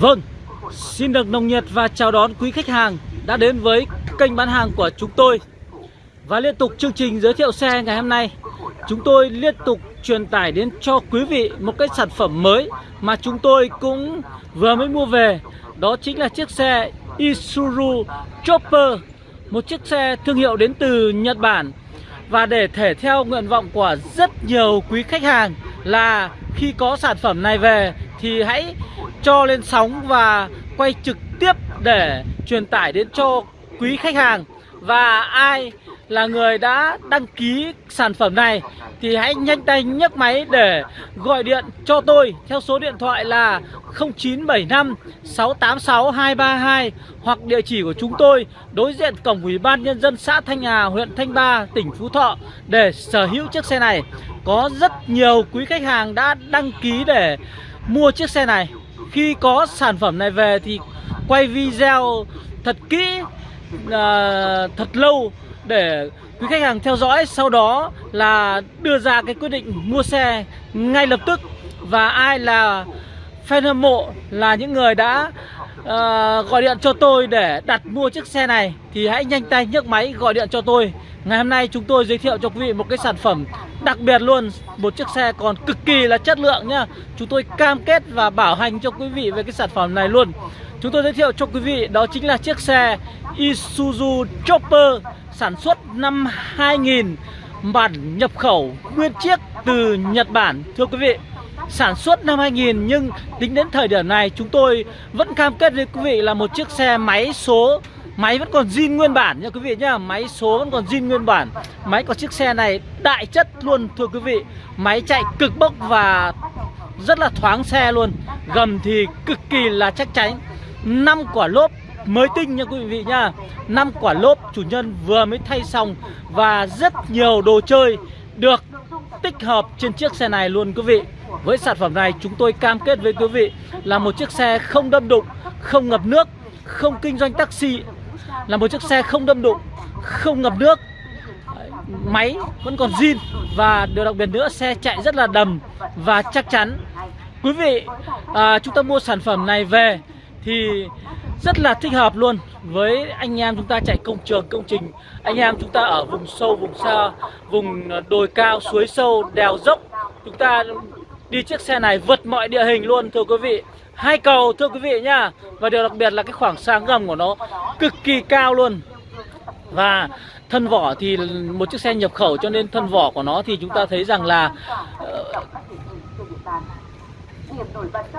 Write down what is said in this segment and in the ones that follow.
Vâng, xin được nồng nhiệt và chào đón quý khách hàng đã đến với kênh bán hàng của chúng tôi. Và liên tục chương trình giới thiệu xe ngày hôm nay Chúng tôi liên tục truyền tải đến cho quý vị một cái sản phẩm mới Mà chúng tôi cũng vừa mới mua về. Đó chính là chiếc xe Isuzu Chopper Một chiếc xe thương hiệu đến từ Nhật Bản. Và để thể theo nguyện vọng của rất nhiều quý khách hàng Là khi có sản phẩm này về thì hãy cho lên sóng và quay trực tiếp để truyền tải đến cho quý khách hàng và ai là người đã đăng ký sản phẩm này thì hãy nhanh tay nhấc máy để gọi điện cho tôi theo số điện thoại là 0975 686 232 hoặc địa chỉ của chúng tôi đối diện cổng Ủy ban nhân dân xã Thanh Hà, huyện Thanh Ba, tỉnh Phú Thọ để sở hữu chiếc xe này. Có rất nhiều quý khách hàng đã đăng ký để mua chiếc xe này. Khi có sản phẩm này về thì quay video thật kỹ uh, Thật lâu để quý khách hàng theo dõi. Sau đó là đưa ra cái quyết định mua xe ngay lập tức. Và ai là fan hâm mộ là những người đã uh, gọi điện cho tôi để đặt mua chiếc xe này Thì hãy nhanh tay nhấc máy gọi điện cho tôi. Ngày hôm nay chúng tôi giới thiệu cho quý vị một cái sản phẩm đặc biệt luôn Một chiếc xe còn cực kỳ là chất lượng nhá. Chúng tôi cam kết và bảo hành cho quý vị về cái sản phẩm này luôn. Chúng tôi giới thiệu cho quý vị đó chính là chiếc xe Isuzu Chopper Sản xuất năm 2000 Bản nhập khẩu nguyên chiếc từ Nhật Bản. Thưa quý vị Sản xuất năm 2000 nhưng tính đến thời điểm này chúng tôi vẫn cam kết với quý vị là một chiếc xe máy số, Máy vẫn còn zin nguyên bản nha quý vị nhá. Máy số vẫn còn zin nguyên bản. Máy của chiếc xe này đại chất luôn, thưa quý vị. Máy chạy cực bốc và rất là thoáng xe luôn. Gầm thì cực kỳ là chắc chắn. Năm quả lốp mới tinh nha quý vị nhá. Năm quả lốp chủ nhân vừa mới thay xong Và rất nhiều đồ chơi được tích hợp trên chiếc xe này luôn quý vị. Với sản phẩm này chúng tôi cam kết với quý vị là một chiếc xe không đâm đụng, không ngập nước, không kinh doanh taxi. Là một chiếc xe không đâm đụng không ngập nước. Máy vẫn còn zin và điều đặc biệt nữa xe chạy rất là đầm và chắc chắn. Quý vị à, chúng ta mua sản phẩm này về thì rất là thích hợp luôn. Với anh em chúng ta chạy công trường công trình anh em chúng ta ở vùng sâu vùng xa vùng đồi cao suối sâu đèo dốc chúng ta đi chiếc xe này vượt mọi địa hình luôn thưa quý vị. Hai cầu thưa quý vị nhá. Và điều đặc biệt là cái khoảng sáng gầm của nó cực kỳ cao luôn. Và thân vỏ thì một chiếc xe nhập khẩu cho nên thân vỏ của nó thì chúng ta thấy rằng là uh,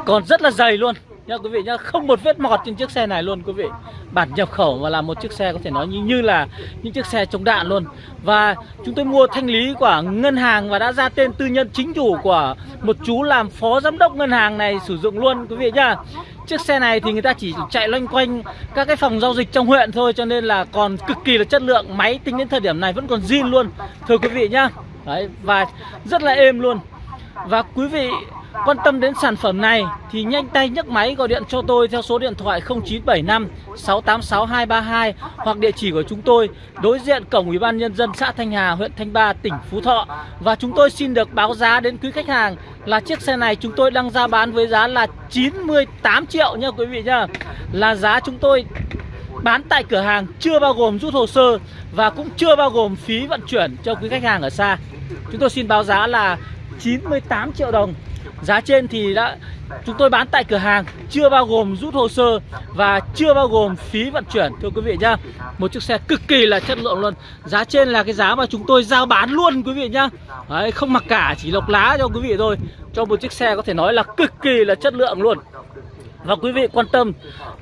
còn rất là dày luôn nha quý vị nhá không một vết mọt trên chiếc xe này luôn quý vị. Bản nhập khẩu mà là một chiếc xe có thể nói như, như là những chiếc xe chống đạn luôn. Và chúng tôi mua thanh lý của ngân hàng và đã ra tên tư nhân chính chủ của một chú làm phó giám đốc ngân hàng này sử dụng luôn quý vị nhá. Chiếc xe này thì người ta chỉ chạy loanh quanh các cái phòng giao dịch trong huyện thôi cho nên là còn cực kỳ là chất lượng. Máy tính đến thời điểm này vẫn còn zin luôn thưa quý vị nhá. Đấy, và rất là êm luôn. Và quý vị Quan tâm đến sản phẩm này thì nhanh tay nhấc máy gọi điện cho tôi theo số điện thoại 0975 686 232 hoặc địa chỉ của chúng tôi đối diện cổng Ủy ban nhân dân xã Thanh Hà, huyện Thanh Ba, tỉnh Phú Thọ. Và chúng tôi xin được báo giá đến quý khách hàng là chiếc xe này chúng tôi đang ra bán với giá là 98 triệu nha quý vị nhá. Là giá chúng tôi bán tại cửa hàng chưa bao gồm rút hồ sơ và cũng chưa bao gồm phí vận chuyển cho quý khách hàng ở xa. Chúng tôi xin báo giá là 98 triệu đồng Giá trên thì đã chúng tôi bán tại cửa hàng chưa bao gồm rút hồ sơ và chưa bao gồm phí vận chuyển thưa quý vị nhá. Một chiếc xe cực kỳ là chất lượng luôn. Giá trên là cái giá mà chúng tôi giao bán luôn quý vị nhá. Đấy, không mặc cả chỉ lọc lá cho quý vị thôi. Cho một chiếc xe có thể nói là cực kỳ là chất lượng luôn. Và quý vị quan tâm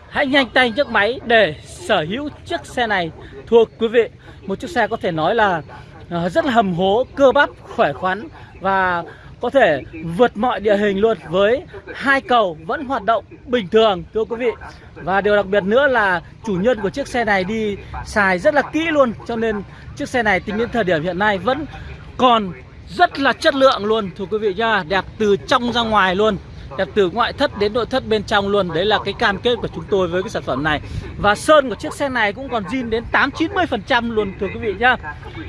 hãy nhanh tay nhấc máy để sở hữu chiếc xe này thưa quý vị. Một chiếc xe có thể nói là ờ, rất là hầm hố, cơ bắp, khỏe khoắn và có thể vượt mọi địa hình luôn với hai cầu vẫn hoạt động bình thường, thưa quý vị. Và điều đặc biệt nữa là chủ nhân của chiếc xe này đi xài rất là kỹ luôn, cho nên chiếc xe này tính đến thời điểm hiện nay vẫn còn rất là chất lượng luôn, thưa quý vị nhá đẹp từ trong ra ngoài luôn, đẹp từ ngoại thất đến nội thất bên trong luôn. Đấy là cái cam kết của chúng tôi với cái sản phẩm này. Và sơn của chiếc xe này cũng còn zin đến 8 90 phần trăm luôn, thưa quý vị nhá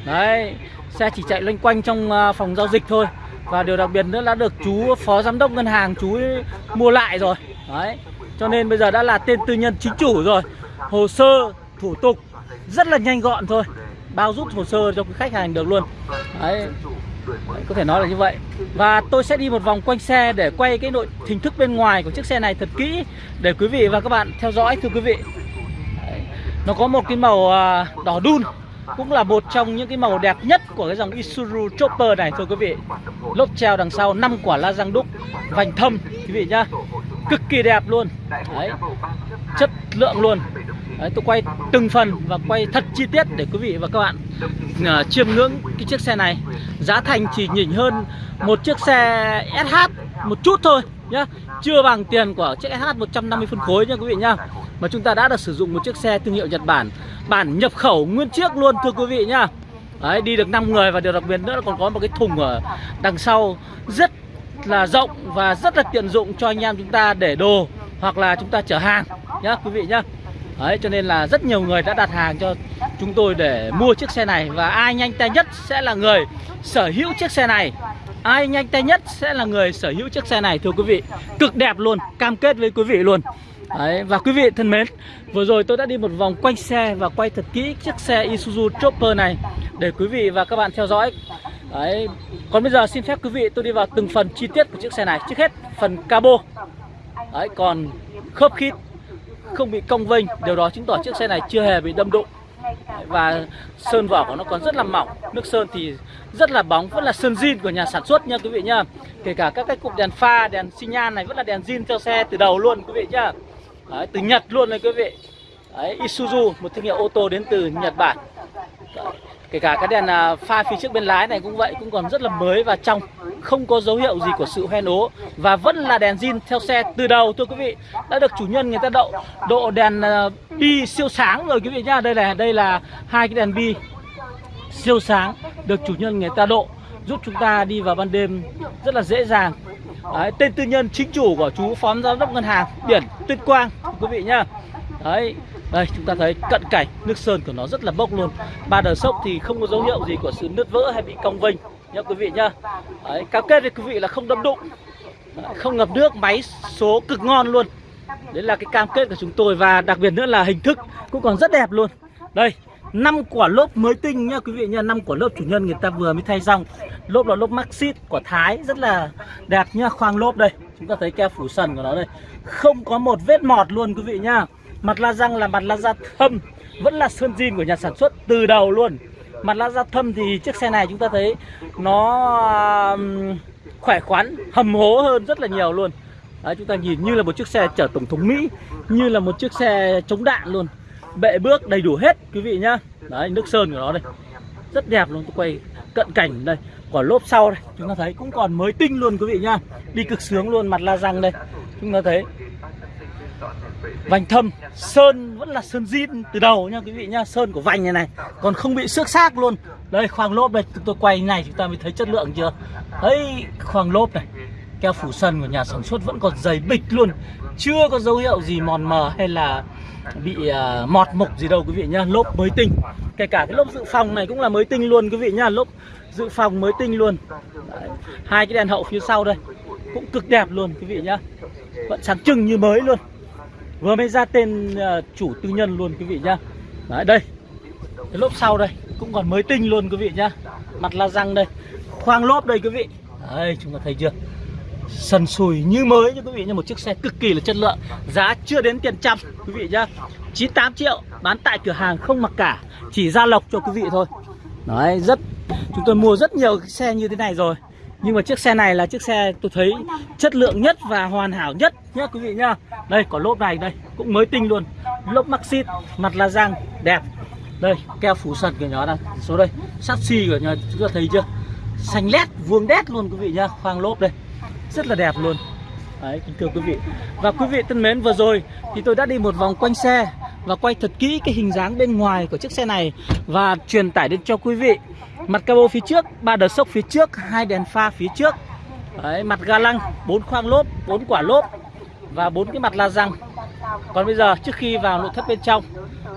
đấy, xe chỉ chạy loanh quanh trong ờ, phòng giao dịch thôi và điều đặc biệt nữa là được chú phó giám đốc ngân hàng chú mua lại rồi. Đấy. Cho nên bây giờ đã là tên tư nhân chính chủ rồi. Hồ sơ thủ tục rất là nhanh gọn thôi. Bao rút hồ sơ cho quý khách hàng được luôn. Đấy. Đấy, có thể nói là như vậy. Và tôi sẽ đi một vòng quanh xe để quay cái nội hình thức bên ngoài của chiếc xe này thật kỹ để quý vị và các bạn theo dõi thưa quý vị. Đấy. nó có một cái màu à, đỏ đun cũng là một trong những cái màu đẹp nhất của cái dòng Isuzu Chopper này thưa quý vị. Lốp treo đằng sau 5 quả la răng đúc vành thâm quý vị nhá. Cực kỳ đẹp luôn. Đấy chất lượng luôn. Đấy, tôi quay từng phần và quay thật chi tiết để quý vị và các bạn uh, chiêm ngưỡng cái chiếc xe này. Giá thành chỉ nhỉnh hơn một chiếc xe SH một chút thôi nhá. Chưa bằng tiền của chiếc SH 150 phân khối nha quý vị nhá. Mà chúng ta đã được sử dụng một chiếc xe thương hiệu Nhật Bản bản nhập khẩu nguyên chiếc luôn thưa quý vị nhá. Đấy, đi được 5 người và điều đặc biệt nữa là còn có một cái thùng ở đằng sau rất là rộng và rất là tiện dụng cho anh em chúng ta để đồ hoặc là chúng ta chở hàng nhá quý vị nhá. Đấy, cho nên là rất nhiều người đã đặt hàng cho chúng tôi để mua chiếc xe này Và ai nhanh tay nhất sẽ là người sở hữu chiếc xe này. Ai nhanh tay nhất sẽ là người sở hữu chiếc xe này thưa quý vị. Cực đẹp luôn, cam kết với quý vị luôn. Đấy, và quý vị thân mến Vừa rồi tôi đã đi một vòng quanh xe và quay thật kỹ chiếc xe Isuzu Chopper này Để quý vị và các bạn theo dõi. Đấy, còn bây giờ xin phép quý vị tôi đi vào từng phần chi tiết của chiếc xe này. Trước hết phần cabo. Đấy, còn khớp khít không bị cong vênh điều đó chứng tỏ chiếc xe này chưa hề bị đâm đụng. Và sơn vỏ của nó còn rất là mỏng. Nước sơn thì rất là bóng vẫn là sơn zin của nhà sản xuất nha quý vị nha. kể cả các cái cụm đèn pha đèn xi nhan này vẫn là đèn zin theo xe từ đầu luôn quý vị nhá. Đấy, từ Nhật luôn này quý vị. Đấy, Isuzu một thương hiệu ô tô đến từ Nhật Bản. Đấy, kể cả cái đèn à, pha phía trước bên lái này cũng vậy cũng còn rất là mới và trong không có dấu hiệu gì của sự hoen ố và vẫn là đèn zin theo xe từ đầu thưa quý vị. Đã được chủ nhân người ta độ độ đèn à, bi siêu sáng rồi quý vị nhá. Đây là đây là hai cái đèn bi siêu sáng được chủ nhân người ta độ giúp chúng ta đi vào ban đêm rất là dễ dàng. Đấy, tên tư nhân chính chủ của chú phó giám đốc ngân hàng biển tuyên quang quý vị nhá. Đấy đây chúng ta thấy cận cảnh nước sơn của nó rất là bốc luôn. Ba đờ sốc thì không có dấu hiệu gì của sự nứt vỡ hay bị cong vênh nhá quý vị nhá. Đấy, cam kết với quý vị là không đâm đụng đấy, không ngập nước máy số cực ngon luôn. Đấy là cái cam kết của chúng tôi và đặc biệt nữa là hình thức cũng còn rất đẹp luôn. Đây năm quả lốp mới tinh nhá quý vị nhá năm quả lốp chủ nhân người ta vừa mới thay xong. Lốp là lốp Maxit của Thái rất là đẹp nhá khoang lốp đây. Chúng ta thấy keo phủ sần của nó đây. Không có một vết mọt luôn quý vị nhá. Mặt la răng là mặt la da thâm Vẫn là sơn zin của nhà sản xuất từ đầu luôn. Mặt la da thâm thì chiếc xe này chúng ta thấy Nó khỏe khoắn Hầm hố hơn rất là nhiều luôn. Đấy, chúng ta nhìn như là một chiếc xe chở tổng thống Mỹ Như là một chiếc xe chống đạn luôn. Bệ bước đầy đủ hết, quý vị nhá. Đấy, nước sơn của nó đây. Rất đẹp luôn, tôi quay cận cảnh đây. Quả lốp sau đây, chúng ta thấy cũng còn mới tinh luôn, quý vị nhá. Đi cực sướng luôn, mặt la răng đây. Chúng ta thấy Vành thâm, Sơn, vẫn là sơn zin từ đầu nha quý vị nhá. Sơn của vành này này, Còn không bị xước xác luôn. Đây, khoang lốp đây, tôi quay này chúng ta mới thấy chất lượng chưa? Đấy, khoang lốp này, Keo phủ sân của nhà sản xuất vẫn còn dày bịch luôn. Chưa có dấu hiệu gì mòn mờ hay là bị uh, mọt mục gì đâu quý vị nhá. Lốp mới tinh. Kể cả cái lốp dự phòng này cũng là mới tinh luôn quý vị nhá. Lốp dự phòng mới tinh luôn. Đấy. Hai cái đèn hậu phía sau đây Cũng cực đẹp luôn quý vị nhá. Vẫn sáng trưng như mới luôn. Vừa mới ra tên uh, chủ tư nhân luôn quý vị nhá. Đấy đây. Cái lốp sau đây Cũng còn mới tinh luôn quý vị nhá. Mặt la răng đây. Khoang lốp đây quý vị. Đấy chúng ta thấy chưa? Sần sùi như mới cho quý vị nha. Một chiếc xe cực kỳ là chất lượng. Giá chưa đến tiền trăm quý vị nhá. 98 triệu Bán tại cửa hàng không mặc cả. Chỉ ra lộc cho quý vị thôi. Đấy rất Chúng tôi mua rất nhiều xe như thế này rồi. Nhưng mà chiếc xe này là chiếc xe tôi thấy chất lượng nhất và hoàn hảo nhất nhé quý vị nhá. Đây có lốp này đây cũng mới tinh luôn. Lốp Maxit mặt là răng đẹp. Đây keo phủ sần của nhỏ đây. Số đây sắt xi của nhà, chúng ta thấy chưa? Xanh lét vuông đét luôn quý vị nhá. Khoang lốp đây rất là đẹp luôn Đấy kính thưa quý vị Và quý vị thân mến vừa rồi thì tôi đã đi một vòng quanh xe Và quay thật kỹ cái hình dáng bên ngoài của chiếc xe này Và truyền tải đến cho quý vị Mặt cabo phía trước, ba đờ sốc phía trước, hai đèn pha phía trước. Đấy, mặt ga lăng, bốn khoang lốp, bốn quả lốp và bốn cái mặt la răng. Còn bây giờ trước khi vào nội thất bên trong,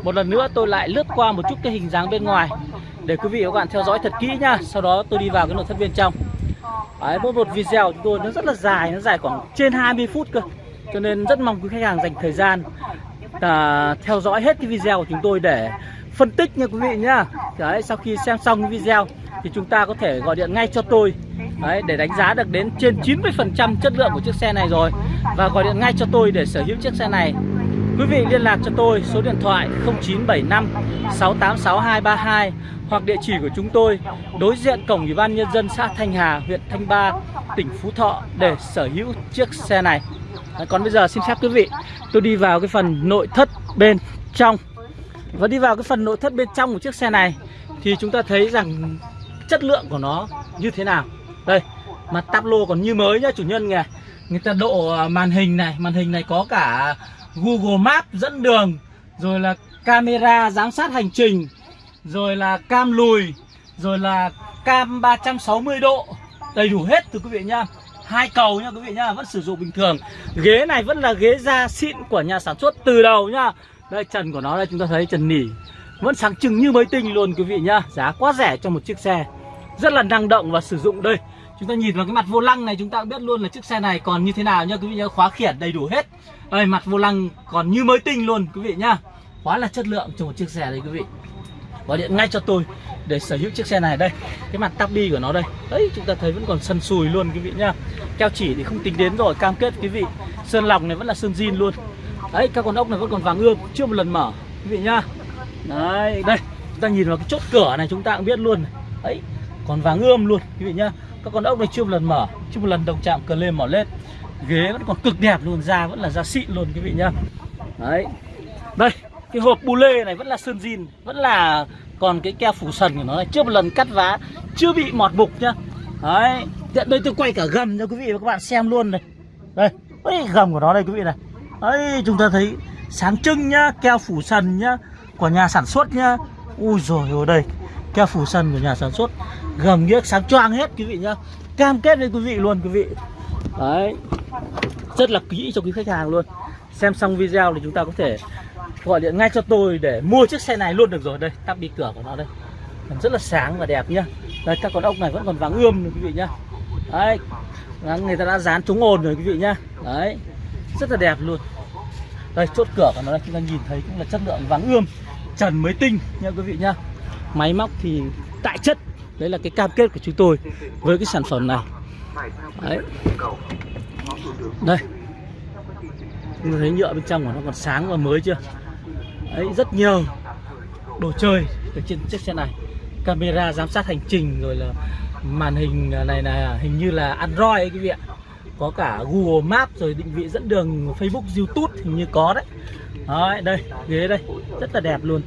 một lần nữa tôi lại lướt qua một chút cái hình dáng bên ngoài để quý vị và các bạn theo dõi thật kỹ nha Sau đó tôi đi vào cái nội thất bên trong. Đấy, mỗi một video của chúng tôi nó rất là dài, nó dài khoảng trên 20 phút cơ. cho nên rất mong quý khách hàng dành thời gian à, theo dõi hết cái video của chúng tôi để phân tích nha quý vị nhá. Đấy sau khi xem xong cái video thì chúng ta có thể gọi điện ngay cho tôi. Đấy để đánh giá được đến trên 90% chất lượng của chiếc xe này rồi. Và gọi điện ngay cho tôi để sở hữu chiếc xe này quý vị liên lạc cho tôi số điện thoại 0975 686232 hoặc địa chỉ của chúng tôi, đối diện cổng ủy ban nhân dân xã Thanh Hà, huyện Thanh Ba, tỉnh Phú Thọ để sở hữu chiếc xe này. Còn bây giờ xin phép quý vị, tôi đi vào cái phần nội thất bên trong. Và đi vào cái phần nội thất bên trong của chiếc xe này thì chúng ta thấy rằng chất lượng của nó như thế nào. Đây, mặt táp lô còn như mới nhá, chủ nhân kìa. Người ta độ à, màn hình này, màn hình này có cả Google Maps dẫn đường, rồi là camera giám sát hành trình, rồi là cam lùi, rồi là cam 360 độ. Đầy đủ hết thưa quý vị nhá hai cầu nha quý vị nhá vẫn sử dụng bình thường. Ghế này vẫn là ghế da xịn của nhà sản xuất từ đầu nhá đây trần của nó đây, chúng ta thấy trần nỉ. Vẫn sáng trưng như mới tinh luôn quý vị nhá giá quá rẻ cho một chiếc xe. Rất là năng động và sử dụng đây. Chúng ta nhìn vào cái mặt vô lăng này, chúng ta cũng biết luôn là chiếc xe này còn như thế nào nha quý vị nhá khóa khiển đầy đủ hết đây mặt vô lăng còn như mới tinh luôn, quý vị nhá. Quá là chất lượng cho một chiếc xe đấy, quý vị. Gọi điện ngay cho tôi để sở hữu chiếc xe này. Đây, cái mặt tắp đi của nó đây. Đấy, chúng ta thấy vẫn còn sần sùi luôn, quý vị nhá. Keo chỉ thì không tính đến rồi, cam kết, quý vị. Sơn lòng này vẫn là sơn zin luôn. Đấy, các con ốc này vẫn còn vàng ươm, chưa một lần mở, quý vị nhá. Đấy, đây, chúng ta nhìn vào cái chốt cửa này chúng ta cũng biết luôn. Đấy, còn vàng ươm luôn, quý vị nhá. Các con ốc này chưa một lần mở, chưa một lần động chạm cờ lên mỏ lên ghế vẫn còn cực đẹp luôn da vẫn là da xịn luôn quý vị nhá. Đấy. Đây cái hộp bu lê này vẫn là sơn zin vẫn là còn cái keo phủ sần của nó này. Chưa một lần cắt vá chưa bị mọt mục nhá. Đấy hiện đây tôi quay cả gầm cho quý vị và các bạn xem luôn này. Đây đấy, gầm của nó đây quý vị này. Đấy chúng ta thấy sáng trưng nhá keo phủ sần nhá của nhà sản xuất nhá. Ui rồi ở đây keo phủ sần của nhà sản xuất. Gầm ghiếc sáng choang hết quý vị nhá. Cam kết với quý vị luôn quý vị. Đấy rất là kỹ cho quý khách hàng luôn. Xem xong video thì chúng ta có thể gọi điện ngay cho tôi để mua chiếc xe này luôn được rồi. Đây, tắp đi cửa của nó đây. Rất là sáng và đẹp nhá. Đây, các con ốc này vẫn còn vàng ươm rồi quý vị nhá. Đấy người ta đã dán chống ồn rồi quý vị nhá. Đấy, rất là đẹp luôn. Đây, chốt cửa của nó đây. Chúng ta nhìn thấy cũng là chất lượng vàng ươm, trần mới tinh nha quý vị nhá. Máy móc thì tại chất. Đấy là cái cam kết của chúng tôi với cái sản phẩm này. Đấy đây. Chúng thấy nhựa bên trong của nó còn sáng và mới chưa? Đấy, rất nhiều đồ chơi ở trên chiếc xe này. Camera giám sát hành trình rồi là màn hình này là hình như là android ấy quý vị ạ. Có cả google maps rồi định vị dẫn đường facebook, youtube hình như có đấy. Đấy, đây, ghế đây. Rất là đẹp luôn.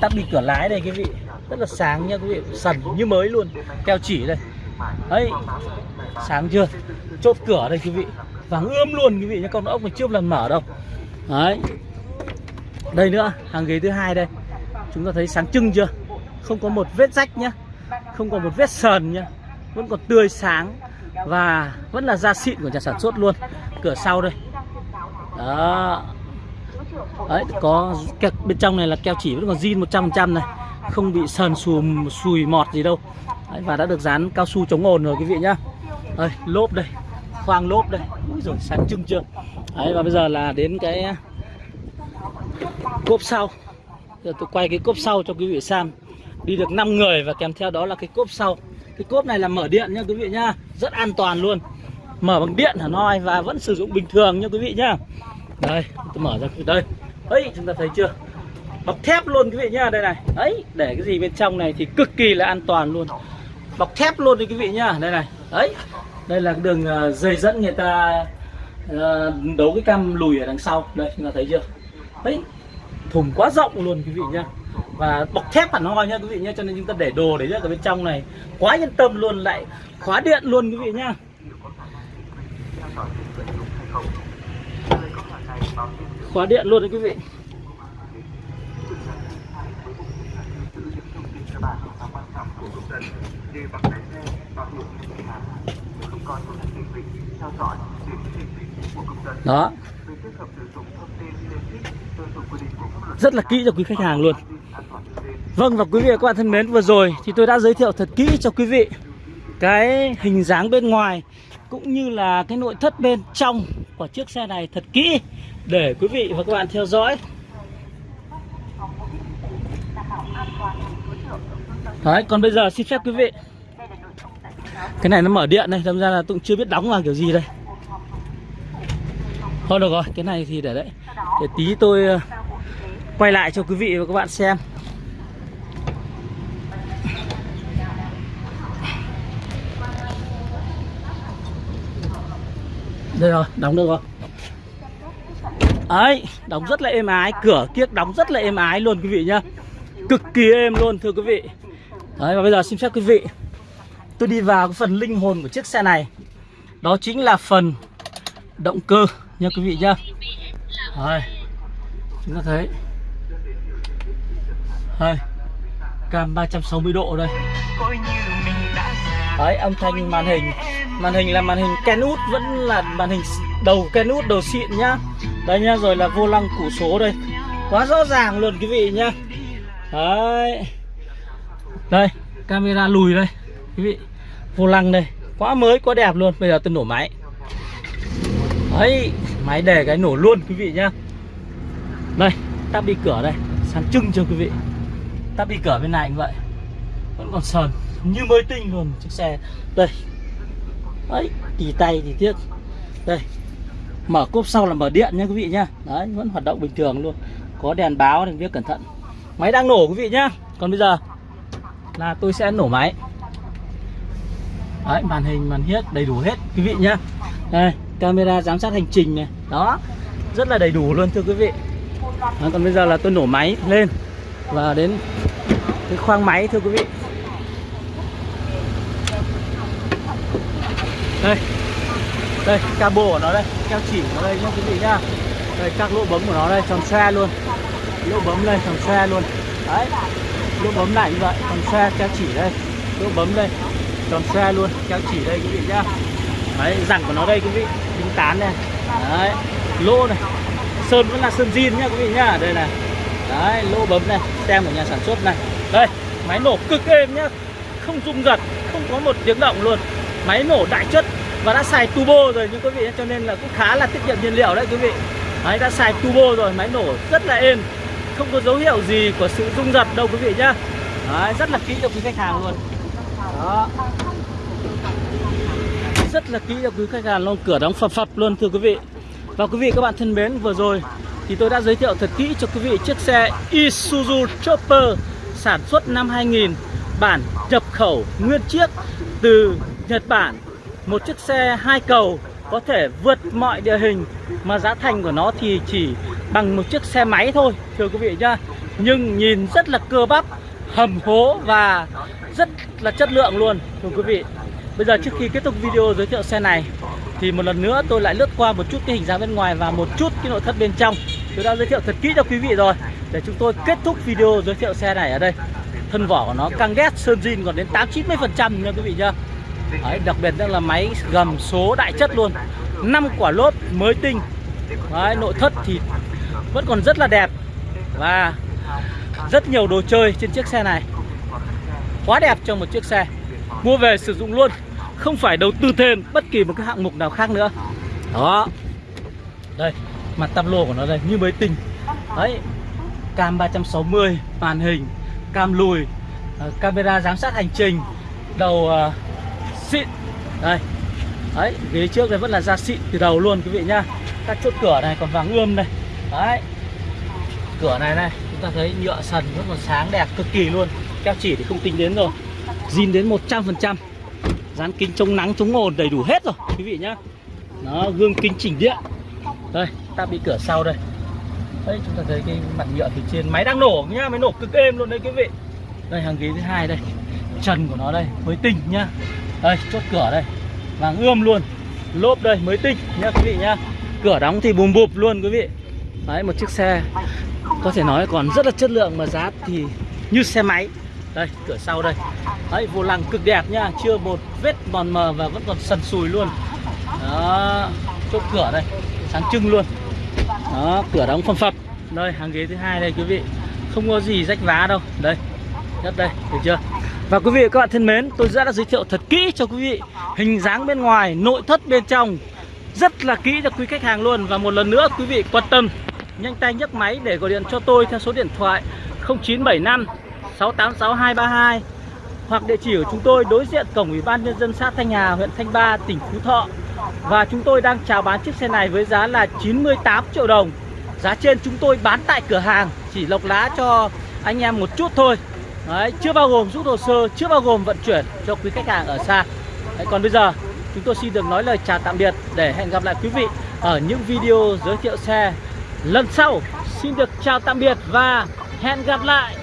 Tắt đi cửa lái đây quý vị. Rất là sáng nha quý vị. Sần như mới luôn. Keo chỉ đây đấy sáng chưa? Chốt cửa đây quý vị. Vàng ươm luôn quý vị nhé con ốc này chưa lần mở đâu. Đấy. Đây nữa hàng ghế thứ hai đây. Chúng ta thấy sáng trưng chưa? Không có một vết rách nhá. Không có một vết sờn nhá. Vẫn còn tươi sáng và vẫn là da xịn của nhà sản xuất luôn. Cửa sau đây. Đó. Đấy có keo, bên trong này là keo chỉ vẫn còn zin 100% này. Không bị sờn xùm sùi mọt gì đâu đấy, và đã được dán cao su chống ồn rồi quý vị nhá. Đây lốp đây khoang lốp đây. Úi rồi sáng trưng chưa? Đấy và bây giờ là đến cái cốp sau. Giờ tôi quay cái cốp sau cho quý vị xem. Đi được 5 người và kèm theo đó là cái cốp sau. Cái cốp này là mở điện nha quý vị nhá. Rất an toàn luôn. Mở bằng điện hả nói và vẫn sử dụng bình thường nha quý vị nhá. Đây tôi mở ra đây. Ấy chúng ta thấy chưa? Bọc thép luôn quý vị nhá đây này. Đấy để cái gì bên trong này thì cực kỳ là an toàn luôn bọc thép luôn đấy quý vị nhá. Đây này. Đấy. Đây là đường ờ, dây dẫn người ta ờ, đấu cái cam lùi ở đằng sau. Đây, chúng ta thấy chưa? Đấy. Thùng quá rộng luôn quý vị nhá. Và bọc thép hẳn hoi nhá quý vị nhá, cho nên chúng ta để đồ để ở bên trong này quá yên tâm luôn, lại khóa điện luôn quý vị nhá. Khóa điện luôn đấy quý vị đó. Rất là kỹ cho quý khách hàng luôn. Vâng và quý vị và các bạn thân mến vừa rồi thì tôi đã giới thiệu thật kỹ cho quý vị cái hình dáng bên ngoài cũng như là cái nội thất bên trong của chiếc xe này thật kỹ để quý vị và các bạn theo dõi Đấy, còn bây giờ xin phép quý vị. Cái này nó mở điện này, đâm ra là tôi cũng chưa biết đóng vào kiểu gì đây. Thôi được rồi, cái này thì để đấy. Để tí tôi ờ, quay lại cho quý vị và các bạn xem. Đây rồi, đóng được rồi. Ấy đóng rất là êm ái Cửa kiếc đóng rất là êm ái luôn quý vị nhá. Cực kỳ êm luôn thưa quý vị. Đấy, và bây giờ xin phép quý vị Tôi đi vào cái phần linh hồn của chiếc xe này. Đó chính là phần động cơ nha quý vị nhá. Đấy, chúng ta thấy. Đấy. cam 360 độ đây. Đấy, âm thanh màn hình. Màn hình là màn hình Kenwood Vẫn là màn hình đầu Kenwood đầu xịn nhá. Đây nhá, rồi là vô lăng củ số đây. Quá rõ ràng luôn quý vị nhá. Đấy. Đây, camera lùi đây. Quý vị, vô lăng đây. Quá mới, quá đẹp luôn. Bây giờ tôi nổ máy. Đấy, máy để cái nổ luôn quý vị nhá. Đây, tắp đi cửa đây. Sáng trưng cho quý vị. Tắp đi cửa bên này cũng vậy. Vẫn còn sờn. Như mới tinh luôn chiếc xe. Đây. Đấy, tì tay thì tiếc Đây. Mở cốp sau là mở điện nha quý vị nhá. Đấy, vẫn hoạt động bình thường luôn. Có đèn báo thì biết cẩn thận. Máy đang nổ quý vị nhá. Còn bây giờ? Là tôi sẽ nổ máy. Đấy, màn hình, màn hiếc đầy đủ hết quý vị nhá. Đây, camera giám sát hành trình này. Đó, rất là đầy đủ luôn thưa quý vị. Đó, Còn bây giờ là tôi nổ máy lên Và đến cái khoang máy thưa quý vị. Đây đây cabo của nó đây keo chỉ của nó đây nhá quý vị nhá. Đây các lỗ bấm của nó đây tròn xe luôn. Lỗ bấm đây tròn xe luôn. Đấy lỗ bấm lại như vậy. Còn xe keo chỉ đây. Lỗ bấm đây. Tròn xe luôn. Keo chỉ đây, quý vị nhá. Đấy rằng của nó đây, quý vị. Tính tán này đấy. Lỗ này. Sơn vẫn là sơn zin nhá, quý vị nhá. Đây này. Đấy, lỗ bấm này. Tem của nhà sản xuất này. Đây, máy nổ cực êm nhá. Không rung giật, không có một tiếng động luôn. Máy nổ đại chất và đã xài turbo rồi nhưng quý vị cho nên là cũng khá là tiết kiệm nhiên liệu đấy, quý vị. Đấy, đã xài turbo rồi, máy nổ rất là êm không có dấu hiệu gì của sự rung giật đâu quý vị nhá. Đấy, rất là kỹ cho quý khách hàng luôn. Đó. Rất là kỹ cho quý khách hàng luôn cửa đóng phập phập luôn thưa quý vị. Và quý vị các bạn thân mến vừa rồi thì tôi đã giới thiệu thật kỹ cho quý vị chiếc xe Isuzu Chopper sản xuất năm 2000 bản nhập khẩu nguyên chiếc từ Nhật Bản. Một chiếc xe hai cầu có thể vượt mọi địa hình mà giá thành của nó thì chỉ bằng một chiếc xe máy thôi thưa quý vị nhá. Nhưng nhìn rất là cơ bắp hầm hố và rất là chất lượng luôn thưa quý vị. Bây giờ trước khi kết thúc video giới thiệu xe này thì một lần nữa tôi lại lướt qua một chút cái hình dáng bên ngoài và một chút cái nội thất bên trong. Tôi đã giới thiệu thật kỹ cho quý vị rồi để chúng tôi kết thúc video giới thiệu xe này ở đây. Thân vỏ của nó căng ghét sơn zin còn đến 8 90 phần trăm nha quý vị nhá. Đấy, đặc biệt là máy gầm số đại chất luôn. 5 quả lốp mới tinh. Đấy, nội thất thì vẫn còn rất là đẹp. Và rất nhiều đồ chơi trên chiếc xe này. Quá đẹp cho một chiếc xe. Mua về sử dụng luôn. Không phải đầu tư thêm bất kỳ một cái hạng mục nào khác nữa. Đó. Đây mặt tăm lô của nó đây như mới tinh. Đấy cam 360 màn hình cam lùi ờ, camera giám sát hành trình đầu uh, xịn. Đây. Đấy ghế trước đây vẫn là da xịn từ đầu luôn quý vị nhá. Các chốt cửa này còn vàng ươm đây đấy. Cửa này này, chúng ta thấy nhựa sần vẫn còn sáng đẹp cực kỳ luôn. Keo chỉ thì không tính đến rồi. Zin đến 100% dán kính chống nắng, chống ồn đầy đủ hết rồi, quý vị nhá. Nó gương kính chỉnh điện. Đây ta bị cửa sau đây. Đấy, chúng ta thấy cái mặt nhựa phía trên máy đang nổ nhá, máy nổ cực êm luôn đấy quý vị. Đây, hàng ghế thứ hai đây. Trần của nó đây, mới tinh nhá. Đây, chốt cửa đây. Vàng ươm luôn. Lốp đây, mới tinh nhá quý vị nhá. Cửa đóng thì bùm bụp luôn quý vị đấy một chiếc xe. Có thể nói còn rất là chất lượng mà giá thì như xe máy. Đây cửa sau đây. Đấy vô lăng cực đẹp nhá chưa một vết mòn mờ và vẫn còn sần sùi luôn. Đó chốt cửa đây. Sáng trưng luôn. Đó cửa đóng phong phập. Đây hàng ghế thứ hai đây quý vị. Không có gì rách vá đâu. Đây nhất đây được chưa? Và quý vị và các bạn thân mến tôi đã, đã giới thiệu thật kỹ cho quý vị hình dáng bên ngoài nội thất bên trong. Rất là kỹ cho quý khách hàng luôn. Và một lần nữa quý vị quan tâm nhanh tay nhấc máy để gọi điện cho tôi theo số điện thoại 0975 686232 hoặc địa chỉ của chúng tôi đối diện cổng Ủy ban nhân dân xã Thanh Hà, huyện Thanh Ba, tỉnh Phú Thọ. Và chúng tôi đang chào bán chiếc xe này với giá là 98 triệu đồng. Giá trên chúng tôi bán tại cửa hàng chỉ lọc lá cho anh em một chút thôi. Đấy, chưa bao gồm rút hồ sơ, chưa bao gồm vận chuyển cho quý khách hàng ở xa. Đấy, còn bây giờ chúng tôi xin được nói lời chào tạm biệt để hẹn gặp lại quý vị ở những video giới thiệu xe lần sau. Xin được chào tạm biệt và hẹn gặp lại.